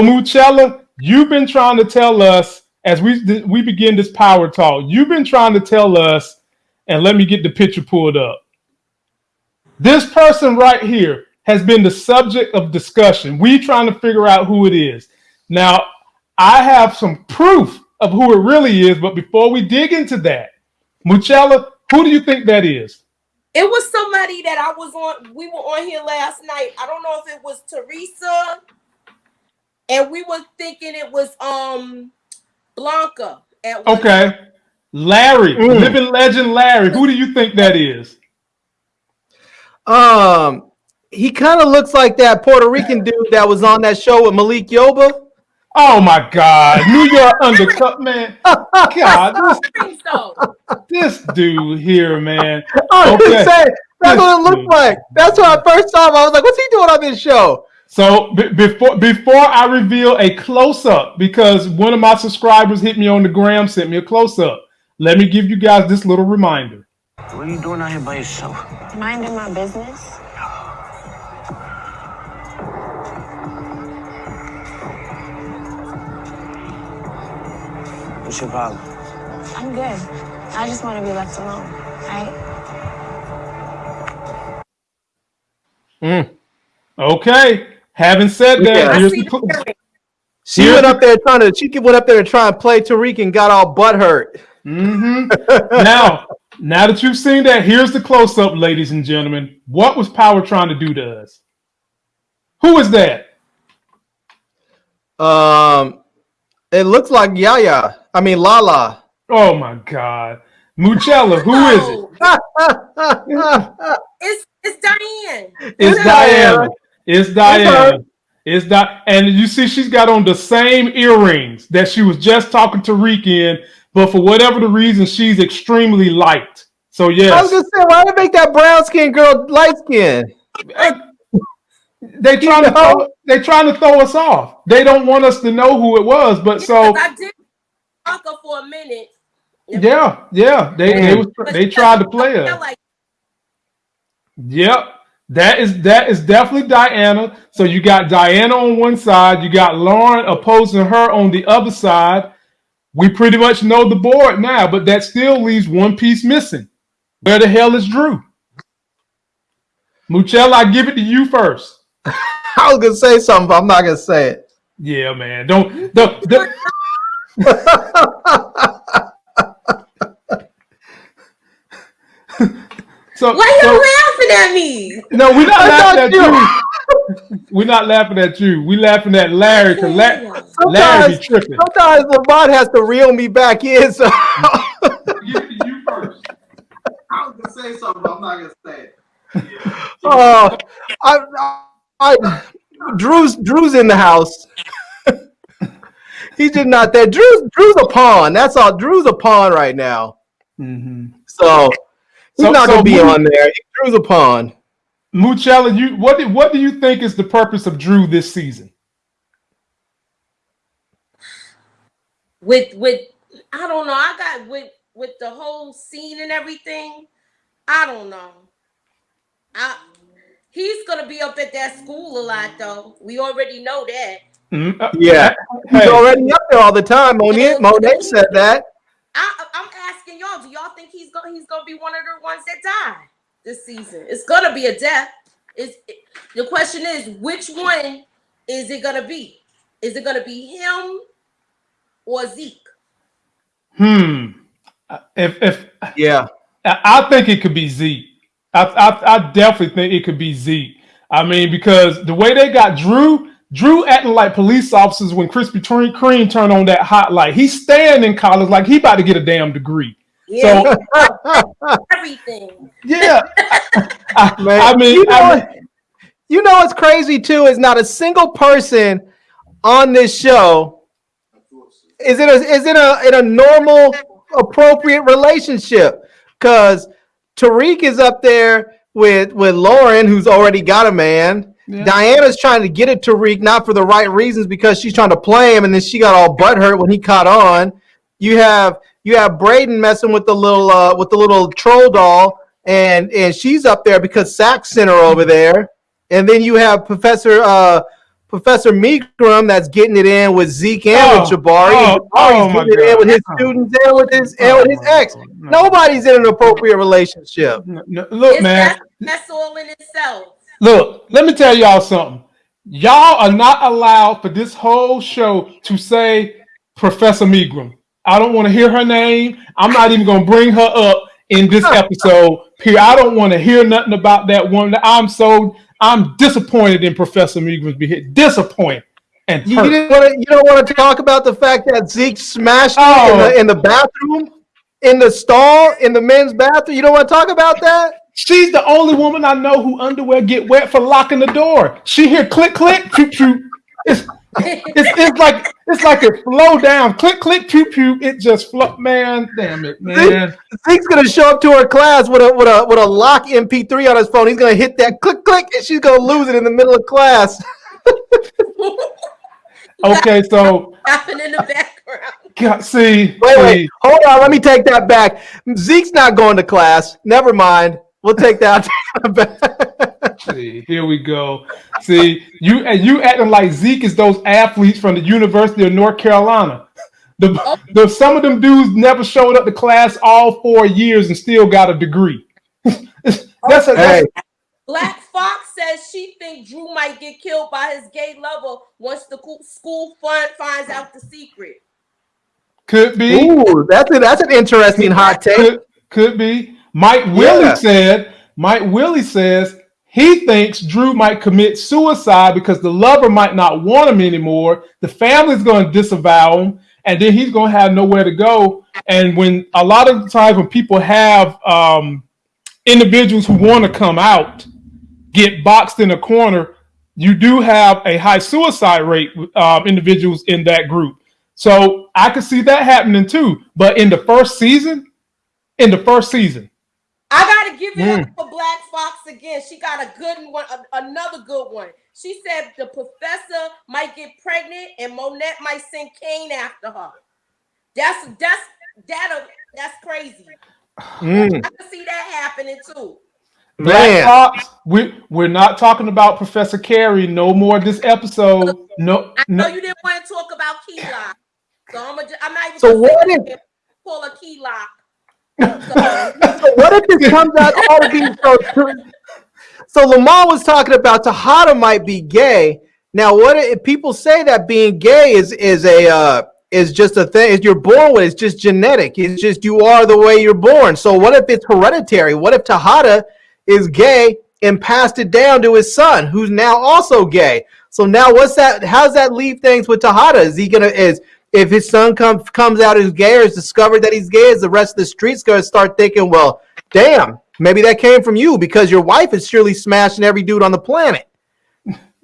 Muchella, you've been trying to tell us as we we begin this power talk. You've been trying to tell us, and let me get the picture pulled up. This person right here has been the subject of discussion. We trying to figure out who it is. Now, I have some proof of who it really is, but before we dig into that, Muchella, who do you think that is? It was somebody that I was on. We were on here last night. I don't know if it was Teresa, and we were thinking it was um Blanca. okay, time. Larry, mm. living legend Larry. Who do you think that is? Um, he kind of looks like that Puerto Rican dude that was on that show with Malik Yoba. Oh my God, New York Undercover man. God, this, this dude here, man. I'm okay. saying, that's this what it looked dude. like. That's what I first saw him. I was like, what's he doing on this show? So b- before before I reveal a close up, because one of my subscribers hit me on the gram, sent me a close up. Let me give you guys this little reminder. What are you doing out here by yourself? Minding my business. What's your problem? I'm good. I just want to be left alone, right? Mm. Okay. Having said that, yeah. the, she went up there trying to. She went up there to try and play Tariq and got all butt hurt. Mm-hmm. now, now that you've seen that, here's the close up, ladies and gentlemen. What was Power trying to do to us? Who is that? Um, it looks like Yaya. I mean Lala. Oh my God, Muchella, who is it? it's it's Diane. It's Diana. It's Diana. It's that, and you see, she's got on the same earrings that she was just talking to Reek in, but for whatever the reason, she's extremely light. So yes, I was just saying, say, why did make that brown skin girl light skin? Uh, they trying to throw, they trying to throw us off. They don't want us to know who it was, but so I did talk for a minute. Yeah, yeah. They they, was, they tried to play us. Like- yep. That is that is definitely Diana. So you got Diana on one side, you got Lauren opposing her on the other side. We pretty much know the board now, but that still leaves one piece missing. Where the hell is Drew? Muchella, I give it to you first. I was gonna say something, but I'm not gonna say it. Yeah, man. Don't don't. don't. so why are you so, laughing at me? No, we're not laughing at you. we're not laughing at you. We're laughing at Larry because La- Larry be tripping. Sometimes Lamont has to reel me back in. So you first. I was gonna say something, but I'm not gonna say it. Oh, I, I, Drew's Drew's in the house. He's just not there. Drew's Drew's a pawn. That's all. Drew's a pawn right now. Mm-hmm. So he's so, not so gonna be on there. Drew's a pawn. Muchella, you what do, what do you think is the purpose of Drew this season? With with I don't know. I got with with the whole scene and everything. I don't know. I He's gonna be up at that school a lot, though. We already know that. Mm-hmm. Yeah, he's already up there all the time. Monet, Monet said that. I, am asking y'all. Do y'all think he's going? He's gonna be one of the ones that die this season? It's gonna be a death. Is the question is which one is it gonna be? Is it gonna be him or Zeke? Hmm. If if yeah, I think it could be Zeke. I, I, I definitely think it could be Zeke. I mean, because the way they got Drew, Drew acting like police officers when Krispy Kreme turned on that hot light. He's staying in college like he about to get a damn degree. Yeah, so, everything. Yeah, I, I, mean, you know, I mean, you know what's crazy too is not a single person on this show is it a is it a in a normal appropriate relationship because Tariq is up there with with Lauren, who's already got a man. Yeah. Diana's trying to get at Tariq, not for the right reasons, because she's trying to play him, and then she got all butthurt when he caught on. You have you have Braden messing with the little uh, with the little troll doll, and and she's up there because Saxe sent her over there. And then you have Professor uh, Professor Meekrum that's getting it in with Zeke and with Oh, Jabari. oh, and Jabari's oh my getting it in with his students and with his and with his Oh, ex. no. Nobody's in an appropriate relationship. No, no, look, It's, man. that's, that's all in itself. Look, let me tell y'all something. Y'all are not allowed for this whole show to say Professor Megram. I don't want to hear her name. I'm not even going to bring her up in this episode. Here, I don't want to hear nothing about that woman. I'm so I'm disappointed in Professor Megram's behavior. Disappointed and You, didn't want to. You don't want to talk about the fact that Zeke smashed it in Oh. the in the bathroom, in the stall, in the men's bathroom. You don't want to talk about that. She's the only woman I know who underwear get wet for locking the door. She hear click click pew pew. It's it's, it's like it's like it flow down. Click click pew pew. It just flow. Man, damn it, man. Zeke's gonna show up to her class with a with a with a lock MP3 on his phone. He's gonna hit that click click, and she's gonna lose it in the middle of class. Okay, so Happened in the background. God, see, Wait, see, wait, hold on. Let me take that back. Zeke's not going to class. Never mind. We'll take that back. See, here we go. See, you and you acting like Zeke is those athletes from the University of North Carolina. The, oh. the some of them dudes never showed up to class all four years and still got a degree. that's a, hey, Black Fox says she think Drew might get killed by his gay lover once the school fund finds out the secret. could be. ooh, that's a, that's an interesting hot take. Could, could be. Mike Willie Yeah. said, Mike Willie says he thinks Drew might commit suicide because the lover might not want him anymore. The family's going to disavow him, and then he's going to have nowhere to go. And when a lot of times when people have um, individuals who want to come out get boxed in a corner, you do have a high suicide rate with um, individuals in that group. So I could see that happening too. But in the first season, in the first season, I gotta give it Mm. up for Black Fox again. She got a good one, a- another good one. She said the professor might get pregnant and Monet might send Cane after her. That's that's that that's crazy. Mm, I can see that happening too. Black man, Fox, we we're not talking about Professor Carrie no more this episode. No, I know no. you didn't want to talk about key lock, so I'm, gonna, I'm not even So gonna what say if- pull a key lock. So, what if this comes out all being so true? So Lamar was talking about Tejada might be gay. Now, what if people say that being gay is is a uh, is just a thing? You're born with? It's just genetic. It's just you are the way you're born. So what if it's hereditary? What if Tejada is gay and passed it down to his son, who's now also gay? So now, what's that? How's that leave things with Tejada? Is he gonna is if his son comes comes out as gay or is discovered that he's gay? Is the rest of the streets gonna start thinking, well, damn, maybe that came from you because your wife is surely smashing every dude on the planet.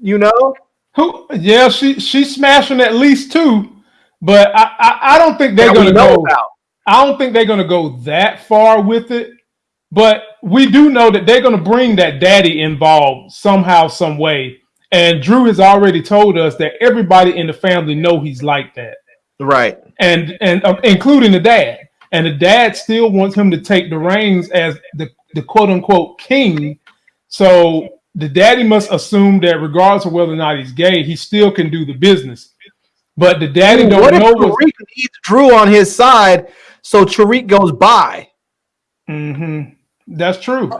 You know? Who? Yeah, she she's smashing at least two, but I I, I don't think they're that gonna go. about. I don't think they're gonna go that far with it. But we do know that they're gonna bring that daddy involved somehow, some way. And Drew has already told us that everybody in the family know he's like that. Right. and and uh, including the dad. And the dad still wants him to take the reins as the the quote unquote king. So the daddy must assume that regardless of whether or not he's gay, he still can do the business. But the daddy Ooh, don't what know what. Tariq needs Drew on his side so Tariq goes by? hmm That's true.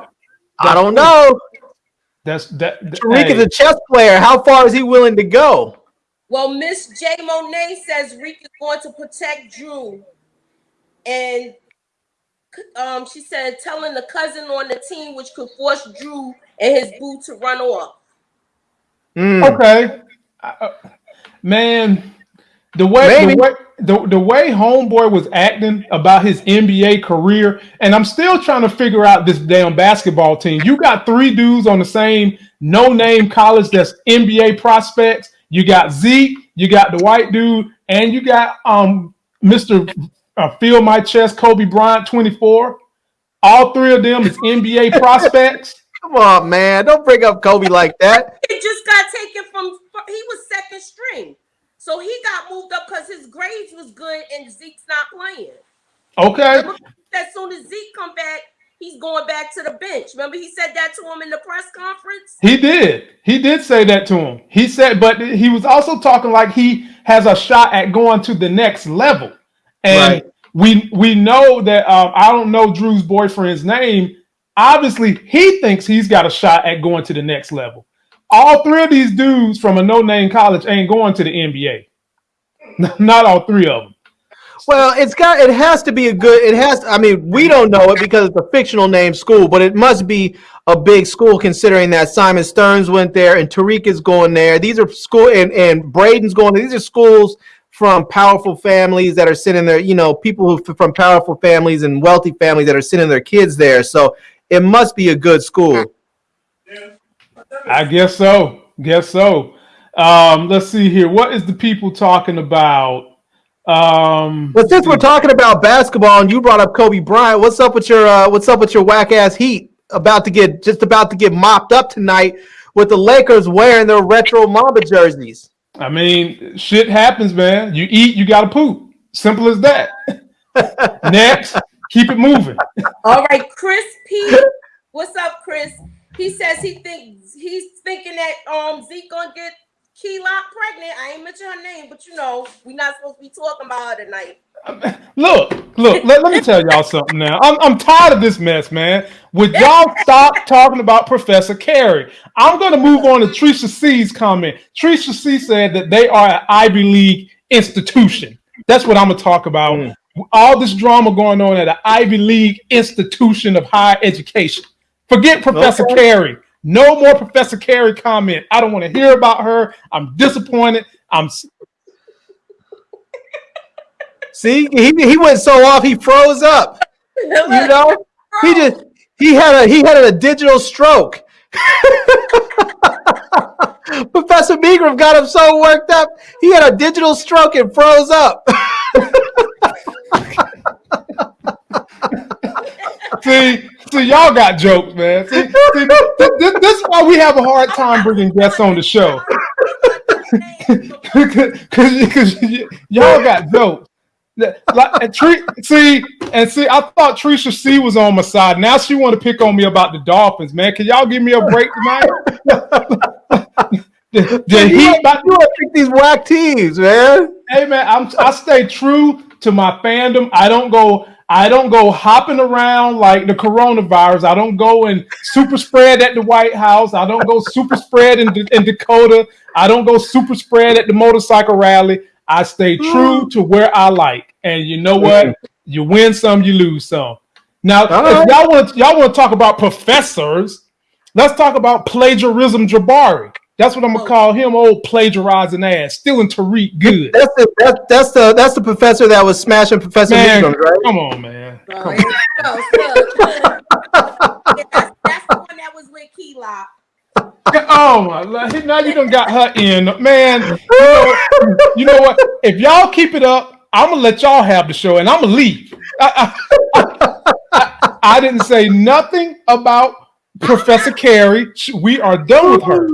I don't know. That's that. th- Tariq hey, is a chess player. How far is he willing to go? Well, Miss J Monet says Reek is going to protect Drew, and um, she said telling the cousin on the team, which could force Drew and his boo to run off. Mm. okay, Uh, man. The way Maybe. the way the, the way homeboy was acting about his NBA career, and I'm still trying to figure out this damn basketball team. You got three dudes on the same no-name college that's NBA prospects. You got Zeke, you got the white dude, and you got um Mr. Uh, Feel My Chest, Kobe Bryant, 24. All three of them is NBA prospects. Come on, man. Don't bring up Kobe like that. He just got taken from. He was second string, so he got moved up because his grades was good and Zeke's not playing. Okay. As soon as Zeke come back, he's going back to the bench. Remember, he said that to him in the press conference. He did. He did say that to him. He said, but he was also talking like he has a shot at going to the next level. And Right. we we know that um, I don't know Drew's boyfriend's name. Obviously, he thinks he's got a shot at going to the next level. All three of these dudes from a no-name college ain't going to the NBA. Not all three of them. Well, it's got it has to be a good it has I mean, we don't know it because it's a fictional name school, but it must be a big school considering that Simon Stearns went there and Tariq is going there. These are school and, and Braden's going there. These are schools from powerful families that are sending their, you know, people who from powerful families and wealthy families that are sending their kids there. So it must be a good school. I guess so. Guess so. Um, let's see here. What is the people talking about? Um, But since we're talking about basketball and you brought up Kobe Bryant, what's up with your uh, what's up with your whack ass Heat about to get just about to get mopped up tonight with the Lakers wearing their retro Mamba jerseys? I mean, shit happens, man. You eat, you gotta poop. Simple as that. Next, keep it moving. All right, Chris P. What's up, Chris? He says he thinks he's thinking that um Zeke gonna get Key Lock pregnant. I ain't mention her name, but you know we not supposed to be talking about her tonight. Look, look, let, let me tell y'all something now. I'm, I'm tired of this mess, man. Would y'all stop talking about Professor Carrie? I'm going to move on to Trisha C's comment. Trisha C said that they are an Ivy League institution. That's what I'm going to talk about. Mm. All this drama going on at an Ivy League institution of higher education. Forget Professor Okay. Carrie. No more Professor Carrie comment. I don't want to hear about her. I'm disappointed. I'm See, he, he went so off he froze up. You know, he just he had a he had a digital stroke. Professor Megram got him so worked up, he had a digital stroke and froze up. See, see, y'all got jokes, man. See, see this, this, this is why we have a hard time bringing guests on the show. Because y'all got jokes. Like, and Tre- see, and see, I thought Trisha C was on my side. Now she want to pick on me about the Dolphins, man. Can y'all give me a break tonight? the, the you, Heat, you pick these whack teams, man. hey man, I'm I stay true to my fandom. I don't go I don't go hopping around like the coronavirus. I don't go and super spread at the White House. I don't go super spread in, in Dakota. I don't go super spread at the motorcycle rally. I stay true hmm. to where I like. And you know what? Hmm. You win some, you lose some. Now, right. y'all want y'all want to talk about professors, let's talk about plagiarism Jabari. That's what I'm gonna call him, old plagiarizing ass, stealing Tariq good. That's the that's, that's the that's the professor that was smashing Professor Man, Megram, right? come on, man. Oh, Come here we go. Look, look. That's, that's the one that was with Key Lock. Oh my lord. Now you done got her in. Man, you know, you know what? If y'all keep it up, I'm gonna let y'all have the show and I'm gonna leave. I, I- I- I didn't say nothing about Professor Carrie. We are done with her.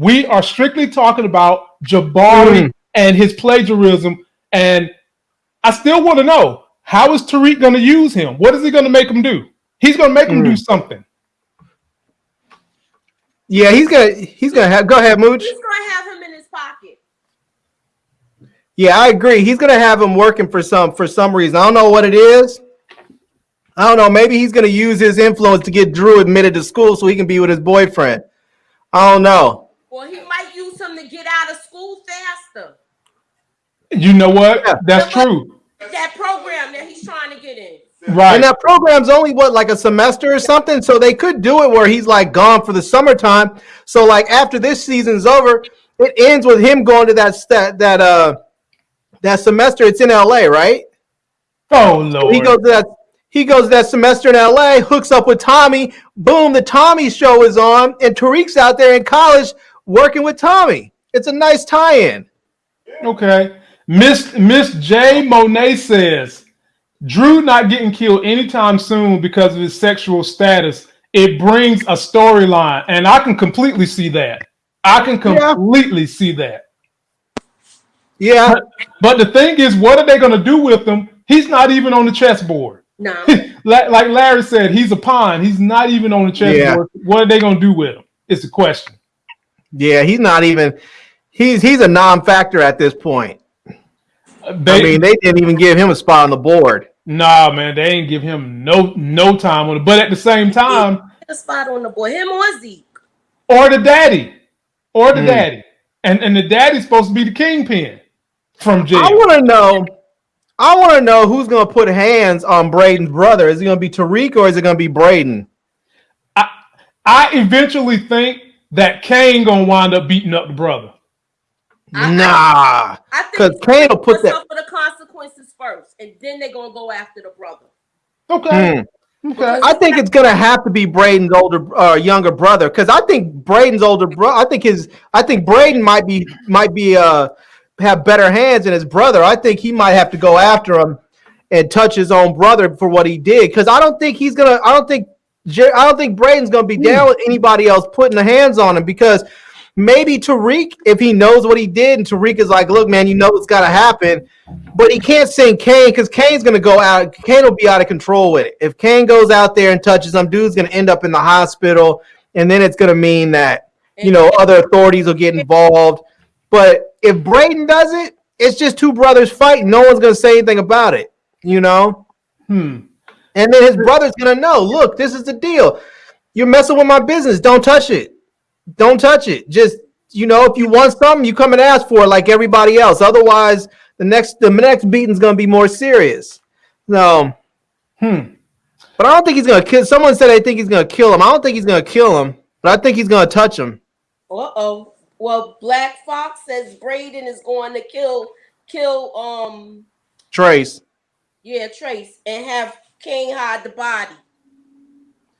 We are strictly talking about Jabari Mm. and his plagiarism. And I still want to know how is Tariq going to use him? What is he going to make him do? He's going to make him do something. Yeah, he's gonna he's gonna have go ahead, Mooch. He's gonna have him in his pocket. Yeah, I agree. He's gonna have him working for some for some reason. I don't know what it is. I don't know. Maybe he's gonna use his influence to get Drew admitted to school so he can be with his boyfriend. I don't know. Or he might use him to get out of school faster. You know what? Yeah. That's true. That program that he's trying to get in. Right. And that program's only what like a semester or something, so they could do it where he's like gone for the summertime. So like after this season's over, it ends with him going to that that that uh that semester. It's in LA, right? oh Lord. He goes to that he goes that semester in LA, hooks up with Tommy. Boom, the Tommy show is on, and Tariq's out there in college working with Tommy. It's a nice tie-in. Okay. Miss Miss J Monet says Drew not getting killed anytime soon because of his sexual status. It brings a storyline, and I can completely see that. I can Yeah. completely see that. Yeah, But the thing is, what are they going to do with him? He's not even on the chessboard. No. like, like Larry said, he's a pawn. He's not even on the chessboard. What are they gonna do with him? It's a question. Yeah, he's not even. He's he's a non-factor at this point. They, I mean, they didn't even give him a spot on the board. nah, man, they didn't give him no no time on it. But at the same time, a spot on the board. Him or Zeke. or the daddy, or the Mm. daddy, and and the daddy's supposed to be the kingpin from jail. I want to know. I want to know who's going to put hands on Braden's brother. Is it going to be Tariq or is it going to be Braden? I I eventually think that Cane gonna wind up beating up the brother. I- nah, I think because Cane will put that. for the consequences first, and then they're gonna go after the brother. Okay. Hmm. Okay. I think it's gonna have to be Braden's older, uh, younger brother, because I think Braden's older brother. I think his, I think Braden might be, might be, uh, have better hands than his brother. I think he might have to go after him and touch his own brother for what he did. Because I don't think he's gonna. I don't think. Jer- I don't think Braden's gonna be down with anybody else putting the hands on him because maybe Tariq, if he knows what he did, and Tariq is like, "Look, man, you know it's got to happen," but he can't send Cane because Cane's gonna go out. Cane will be out of control with it. If Cane goes out there and touches him, dude's gonna end up in the hospital, and then it's gonna mean that you know other authorities will get involved. But if Braden does it, it's just two brothers fighting. No one's gonna say anything about it, you know. Hmm. And then his brother's gonna know. Look, this is the deal. You're messing with my business. Don't touch it. Don't touch it. Just you know, if you want something, you come and ask for it like everybody else. Otherwise, the next the next beating's gonna be more serious. No. Hmm. but I don't think he's gonna kill. Someone said they think he's gonna kill him. I don't think he's gonna kill him, but I think he's gonna touch him. Uh oh. Well, Black Fox says Braden is going to kill kill um Trace. yeah Trace and have King hide the body.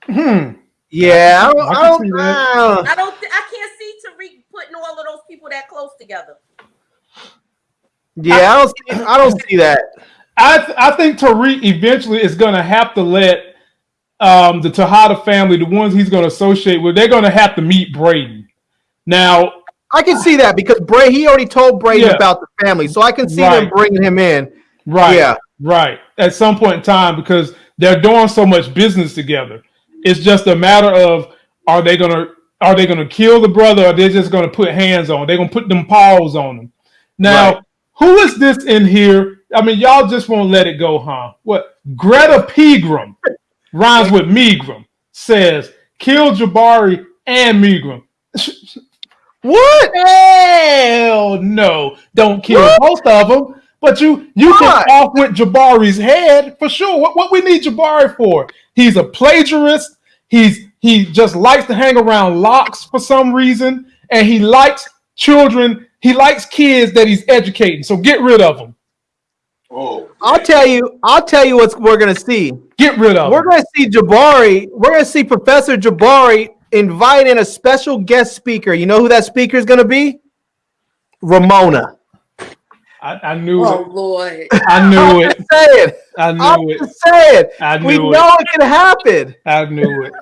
Hmm. Yeah, I don't. I I don't, see that. uh, I don't. Th- I can't see Tariq putting all of those people that close together. yeah, I don't. See, I don't see that. I th- I think Tariq eventually is gonna have to let um, the Tejada family, the ones he's gonna associate with, they're gonna have to meet Braden. Now, I can see that because Bray he already told Brady Yeah. about the family, so I can see them bringing him in. right? Yeah. Right. At some point in time, because they're doing so much business together, it's just a matter of are they gonna are they gonna kill the brother or they're just gonna put hands on? They're gonna put them paws on them. Now, Right. who is this in here? I mean, y'all just won't let it go, huh? What Greta Pegram rhymes with Megram says kill Jabari and Megram. What? Hell no! Don't kill What? both of them. But you you Why? can off with Jabari's head for sure. What what we need Jabari for? He's a plagiarist. He's he just likes to hang around locks for some reason, and he likes children. He likes kids that he's educating. So get rid of him. Oh, I'll tell you. I'll tell you what we're gonna see. Get rid of We're him. gonna see Jabari. We're gonna see Professor Jabari invite in a special guest speaker. You know who that speaker is gonna be? Ramona. I, I knew Oh it. Lord. I knew it. I'm it. just saying. I I'm knew it. just saying. I We knew it. know it can happen. I knew it.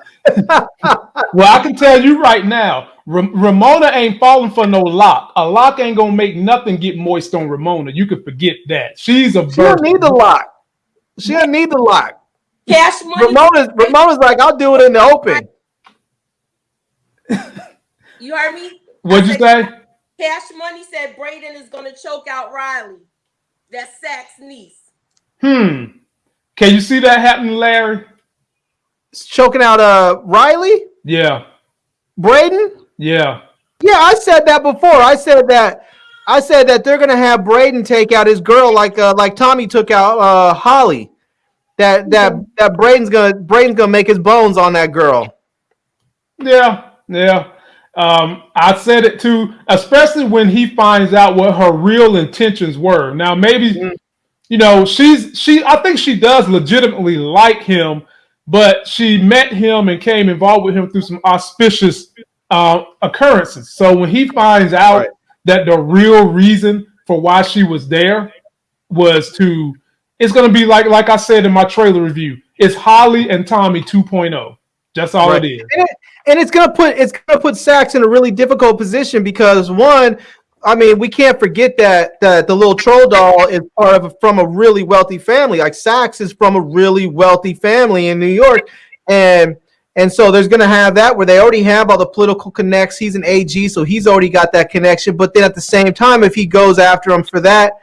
well, I can tell you right now, Ramona ain't falling for no lock. A lock ain't gonna make nothing get moist on Ramona. You can forget that. She's a She don't need the lock. She don't need the lock. Cash money. Ramona's Ramona's like, I'll do it in the open. You heard me? What'd you say? Cash Money said Braden is gonna choke out Riley. That's Saxe's niece. Hmm. Can you see that happening, Larry? Choking out uh Riley, Yeah. Braden. Yeah. Yeah, I said that before. I said that. I said that they're gonna have Braden take out his girl like uh, like Tommy took out uh, Holly. That that that Braden's gonna Braden's gonna make his bones on that girl. Yeah. Yeah. Um, I said it too, especially when he finds out what her real intentions were. Now, maybe Mm. you know, she's she I think she does legitimately like him, but she met him and came involved with him through some auspicious uh, occurrences. So when he finds out Right. that the real reason for why she was there was to it's going to be like like I said in my trailer review. It's Holly and Tommy 2.0. That's all Right. it is. And, it, and it's gonna put it's gonna put Saxe in a really difficult position because one, I mean, we can't forget that that the little troll doll is part of from a really wealthy family. Like Saxe is from a really wealthy family in New York, and and so there's going to have that where they already have all the political connects. He's an AG, so he's already got that connection. But then at the same time, if he goes after him for that,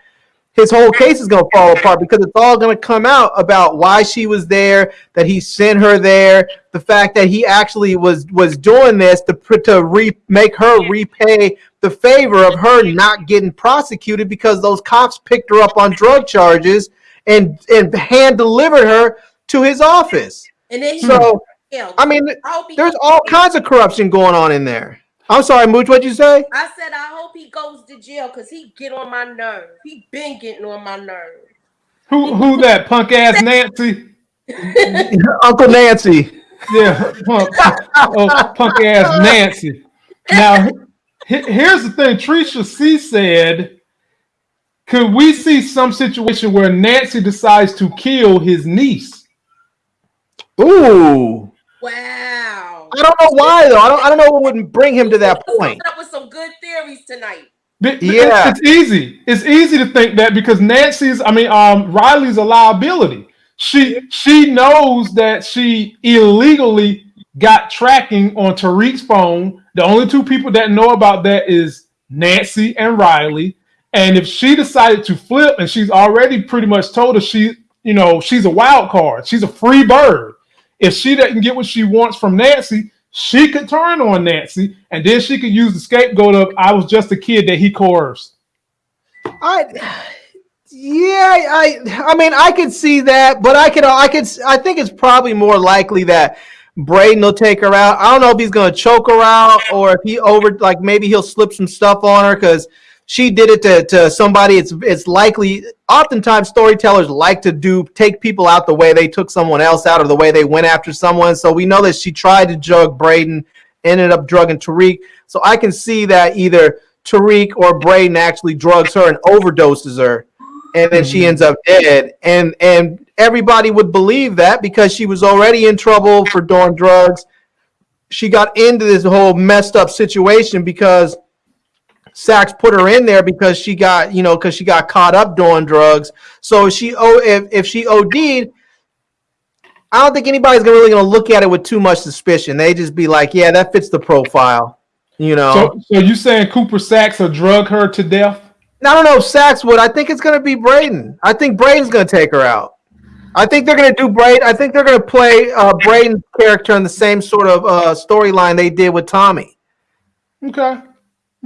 his whole case is going to fall apart because it's all going to come out about why she was there, that he sent her there, the fact that he actually was was doing this to to re, make her repay the favor of her not getting prosecuted because those cops picked her up on drug charges and and hand delivered her to his office. And then So. I mean, I hope he there's all kinds of corruption going on in there. I'm sorry, Mooch. What'd you say? I said I hope he goes to jail because he get on my nerve. He been getting on my nerve. Who who that punk ass Nancy? Uncle Nancy. Yeah, punk, oh, punk ass Nancy. Now, here's the thing. Trisha C said, "Could we see some situation where Nancy decides to kill his niece?" Ooh. Wow. I don't know why though. I don't. I don't know what would bring him to that point. up with some good theories tonight. Bi- bi- Yeah. it's easy. It's easy to think that because Nancy's, I mean, um, Riley's a liability. She she knows that she illegally got tracking on Tariq's phone. The only two people that know about that is Nancy and Riley. And if she decided to flip, and she's already pretty much told us she, you know, she's a wild card. She's a free bird. If she doesn't get what she wants from Nancy, she could turn on Nancy, and then she could use the scapegoat of "I was just a kid that he coerced." I. Yeah, I. I mean, I could see that, but I could. I could. I think it's probably more likely that Braden will take her out. I don't know if he's gonna choke her out or if he over like maybe he'll slip some stuff on her because she did it to, to somebody. It's it's likely. Oftentimes, storytellers like to do take people out the way they took someone else out or the way they went after someone. So we know that she tried to drug Braden, ended up drugging Tariq. So I can see that either Tariq or Braden actually drugs her and overdoses her, and then she mm-hmm. ends up dead. And and everybody would believe that because she was already in trouble for doing drugs. She got into this whole messed up situation because Saxe put her in there because she got, you know, because she got caught up doing drugs. So if she oh if, if she OD'd, I don't think anybody's gonna really gonna look at it with too much suspicion. They just be like, yeah, that fits the profile. You know. So, so you saying Cooper Saxe will drug her to death? I don't know if Saxe would. I think it's gonna be Braden. I think Braden's gonna take her out. I think they're gonna do Braden. I think they're gonna play uh, Braden's character in the same sort of uh, storyline they did with Tommy. Okay,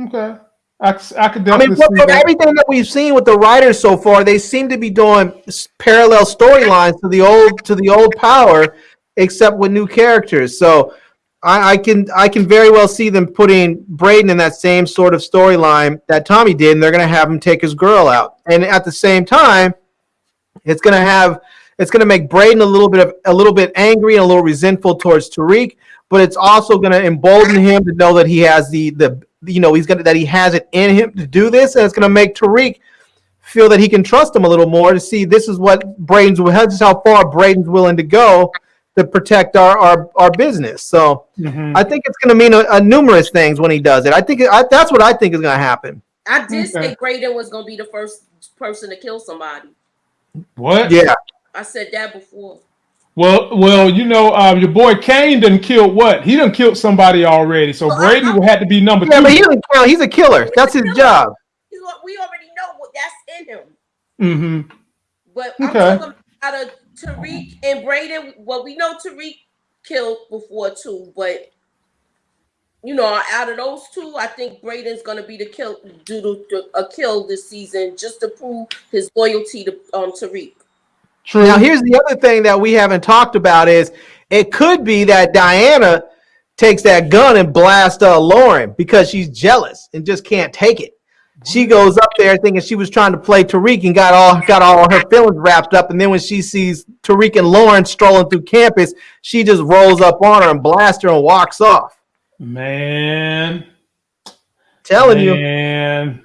okay. I, I could I mean, from that. everything that we've seen with the writers so far, they seem to be doing parallel storylines to the old to the old Power, except with new characters. So I, I can I can very well see them putting Braden in that same sort of storyline that Tommy did, and they're going to have him take his girl out, and at the same time, it's going to have it's going to make Braden a little bit of a little bit angry and a little resentful towards Tariq, but it's also going to embolden him to know that he has the the you know he's gonna that he has it in him to do this, and it's going to make Tariq feel that he can trust him a little more to see this is what Braden's this is how far Braden's willing to go to protect our our, our business. So Mhm. I think it's going to mean a, a numerous things when he does it. I think I, that's what I think is going to happen. I did say Braden was gonna be the first person to kill somebody. What? Yeah. I said that before. Well, well, you know, um, your boy Cane done killed what? He done killed somebody already. So Well, Braden I- would have to be number Yeah, two. but he doesn't count. He's a killer. That's his job. He's what- We already know what that's in him. hmm But Okay. I'm talking out of Tariq and Braden. Well, we know Tariq killed before too, but you know, out of those two, I think Braden's gonna be the kill, do the, the- a kill this season just to prove his loyalty to um Tariq. True. Now, here's the other thing that we haven't talked about is it could be that Diana takes that gun and blasts uh, Lauren because she's jealous and just can't take it. She goes up there thinking she was trying to play Tariq and got all got all her feelings wrapped up, and then when she sees Tariq and Lauren strolling through campus, she just rolls up on her and blasts her and walks off. Man. Telling you, Man.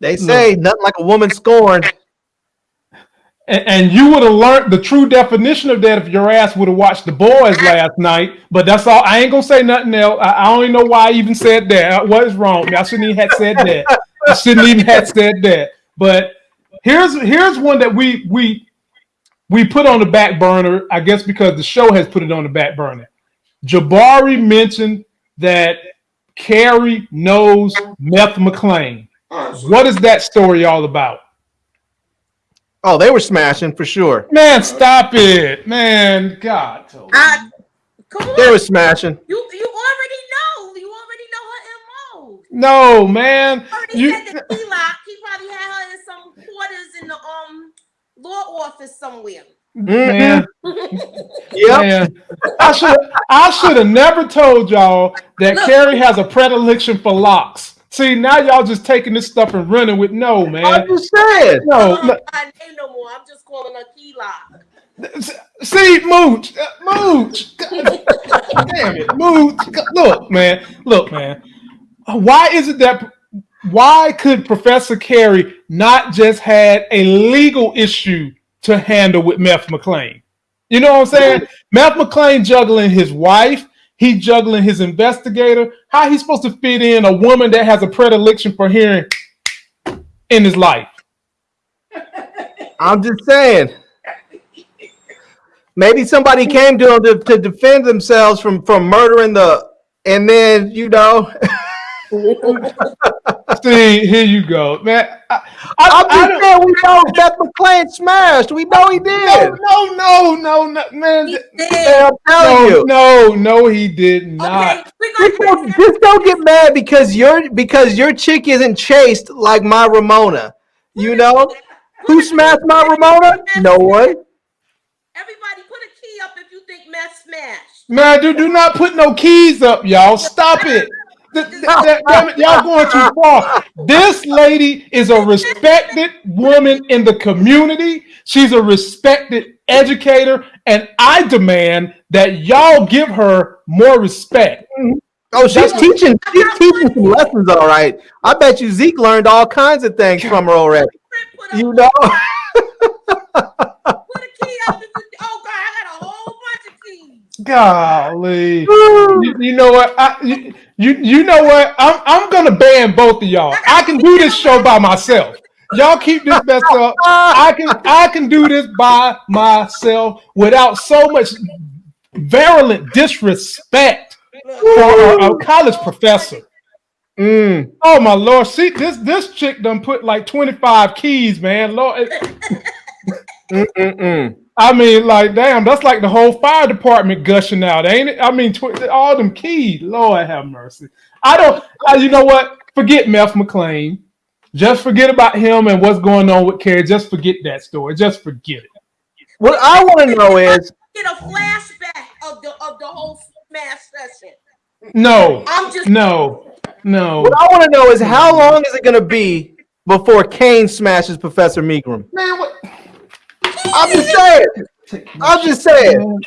they say nothing like a woman scorned. And, and you would have learned the true definition of that if your ass would have watched the boys last night. But that's all. I ain't gonna say nothing else. I, I don't even know why I even said that. Uh, what is wrong? I shouldn't even have said that. I shouldn't even have said that. But here's here's one that we we we put on the back burner, I guess because the show has put it on the back burner. Jabari mentioned that Carrie knows Meth McLean. All right, so What is that story all about? Oh, they were smashing for sure. Man, stop it. Man, God. Toby. I, come on. They were smashing. you you already know. You already know her MO. No, man. You already You, said that he locked. He probably had her in some quarters in the um law office somewhere. man, Yep. man. I should I should have never told y'all that Look. Carrie has a predilection for locks. See, now y'all just taking this stuff and running with no, man. I'm man. just saying. No, no. I name no more. I'm just calling her key lock. See, Mooch, uh, Mooch. Damn it, Mooch. Look, man. Look, man. Why is it that? Why could Professor Carrie not just had a legal issue to handle with Meth McLean? You know what I'm saying? Meth McLean juggling his wife, he juggling his investigator. How he's supposed to fit in a woman that has a predilection for hearing in his life? I'm just saying. Maybe somebody came to them to, to defend themselves from from murdering the, and then you know, See, here you go, man. I, I, I'm I just don't- saying we know Meth McLean smashed. We know he did. no, no, no, no, man. He th- Man, I'm telling No, you. no, no, he did not. we're Just don't, just don't get mad because your because your chick isn't chased like my Ramona. You know who smashed my Ramona? No one. Everybody put a key up if you think meth smashed. Man, do, do not put no keys up, y'all. Stop it. Y'all going too far. This lady is a respected woman in the community. She's a respected educator, and I demand that y'all give her more respect. Mm-hmm. Oh, she's teaching. She's teaching some lessons, all right. I bet you Zeke learned all kinds of things from her already. Put, a, You know. Golly. You, you know what? I, you, you you know what? I'm I'm gonna ban both of y'all. I can do this show by myself. Y'all keep this mess up. I can I can do this by myself without so much virulent disrespect for a, a college professor. Mm. Oh my lord! See this this chick done put like 25 keys, man. Lord, Mm-mm-mm. I mean, like, damn, that's like the whole fire department gushing out, ain't it? I mean, tw- all them keys. Lord have mercy. I don't. Uh, you know what? Forget Meth McLean. Just forget about him and what's going on with Carrie. Just forget that story. Just forget it. What I want to know is, Get a flashback of the of the whole smash session. No, I'm just no, no. what I want to know is, how long is it going to be before Cane smashes Professor Megram? Man, what? I'm just saying. I'm just saying.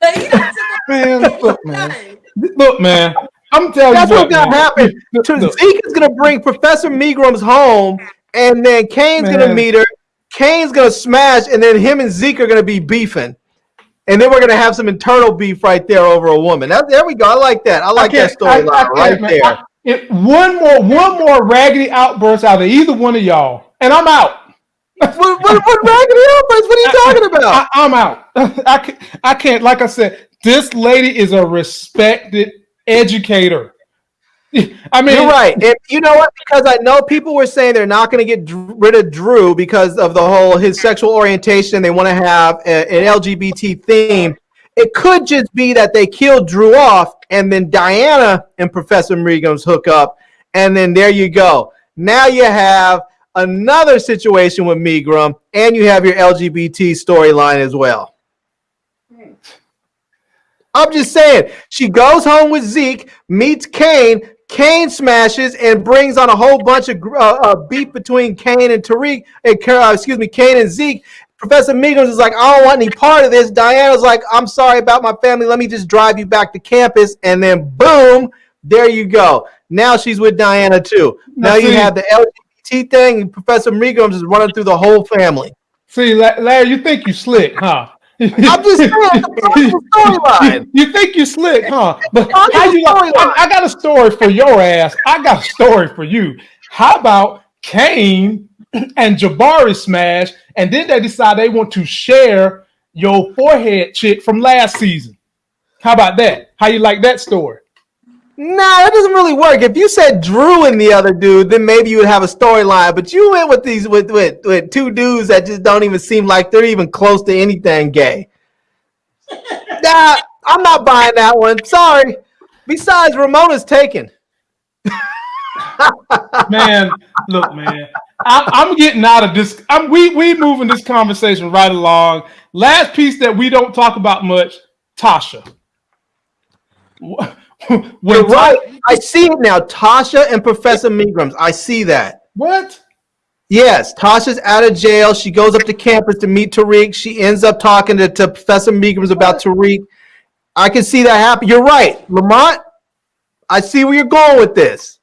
But he done took a- Man, look, man. Look, man. I'm telling That's you what's what, gonna happen. To. Zeke is gonna bring Professor Megram's home, and then Cane's gonna meet her. Cane's gonna smash, and then him and Zeke are gonna be beefing, and then we're gonna have some internal beef right there over a woman. That, there we go. I like that. I like that I- I storyline right man. there. I- if one more, one more raggedy outburst out of either one of y'all, and I'm out. What, what, what raggedy outburst? What are you talking about? I, I'm out. I can't, I can't. Like I said, this lady is a respected educator. I mean, You're right. And you know what? Because I know people were saying they're not going to get rid of Drew because of the whole his sexual orientation. They want to have a- an LGBT theme. It could just be that they killed Drew off, and then Diana and Professor Megram's hook up, and then there you go. Now you have another situation with Megram, and you have your LGBT storyline as well. I'm just saying, she goes home with Zeke, meets Cane. Cane smashes and brings on a whole bunch of uh, uh, beef between Cane and Tariq, and uh, excuse me, Cane and Zeke. Professor Megums is like, I don't want any part of this. Diana's like, I'm sorry about my family. Let me just drive you back to campus. And then boom, there you go. Now she's with Diana too. Now, Now you have the LGBT thing, and Professor Megums is running through the whole family. see, La- Larry, you think you slick, huh? I'm just saying, it's a powerful storyline. You think you slick, huh? But how you like. I, I got a story for your ass. I got a story for you. How about Cane and Jabari smash, and then they decide they want to share your forehead chick from last season? How about that? How you like that story? Nah, that doesn't really work. If you said Drew and the other dude, then maybe you would have a storyline. But you went with these with, with with two dudes that just don't even seem like they're even close to anything gay. nah, I'm not buying that one. Sorry. Besides, Ramona's taken. man, look, man, I'm, I'm getting out of this. I'm we we moving this conversation right along. Last piece that we don't talk about much, Tasha. You're right. I see it now. Tasha and Professor Milgrams. I see that. What? Yes, Tasha's out of jail. She goes up to campus to meet Tariq. She ends up talking to, to Professor Milgrams about Tariq. I can see that happen. You're right, Lamont. I see where you're going with this.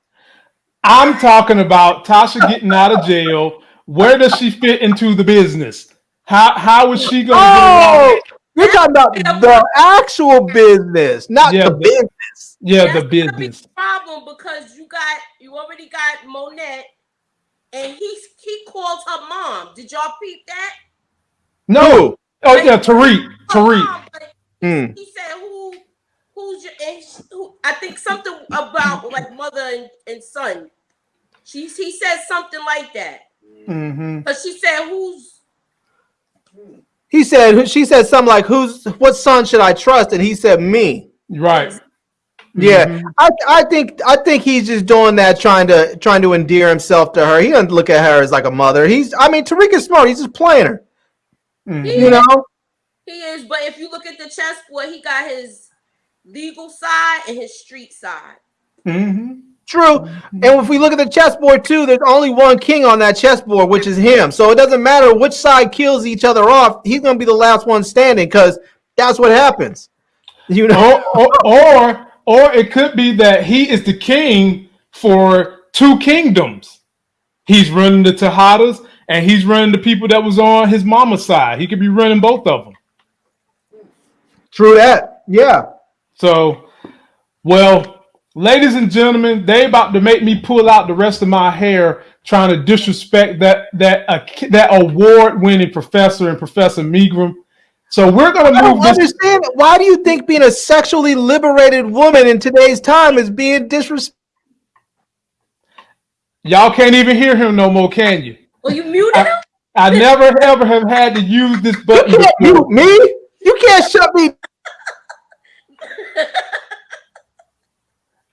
I'm talking about Tasha getting out of jail. Where does she fit into the business? How how is she going to Oh, you're talking about the actual business, not Yeah, the but- business. Yeah, That's the gonna be business. problem because you got you already got Monet, and he he called her mom. Did y'all peep that? No. Oh yeah, Tariq. Tariq. mom, but Hmm. He said, "Who, who's your?" And she, who, I think something about like mother and, and son. She he said something like that, Mm-hmm. but she said, "Who's?" He said, she said something like, "Who's what son should I trust?" And he said, "Me." Right. Yeah, Mhm. I, I think I think he's just doing that, trying to trying to endear himself to her. He doesn't look at her as like a mother. He's, I mean, Tariq is smart. He's just playing her. Mhm. You know, He is, but if you look at the chess chessboard, he got his legal side and his street side. Mhm. True. And if we look at the chessboard too, there's only one king on that chessboard, which is him. So it doesn't matter which side kills each other off. He's gonna be the last one standing because that's what happens. You know. or, or or or it could be that he is the king for two kingdoms. He's running the Tejadas and he's running the people that was on his mama's side. He could be running both of them. True that. Yeah. So, well, ladies and gentlemen, they about to make me pull out the rest of my hair trying to disrespect that that uh, that award-winning professor and Professor Milgram. So we're gonna I move don't this. understand. Why do you think being a sexually liberated woman in today's time is being disrespectful? Y'all can't even hear him no more, can you? Well, you muted him. I never ever have had to use this You button can't before. mute me. You can't shut me.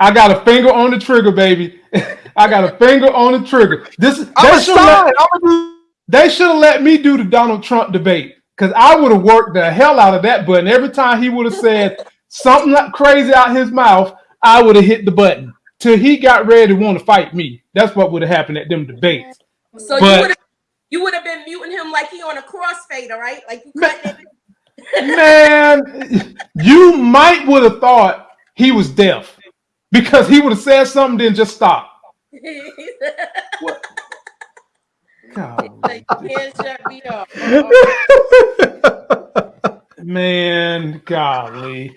I got a finger on the trigger, baby. I got a finger on the trigger. This I'm they a should let, sign. I'm a they should have let me do the Donald Trump debate because I would have worked the hell out of that button. Every time he would have said something like crazy out his mouth, I would have hit the button till he got ready to want to fight me. That's what would have happened at them debates. So But- you would have you would have been muting him like he on a crossfader, right? Like you cutting it. Man, you might would have thought he was deaf because he would have said something, then just stop. God. like, you can't shut me up. Man, golly.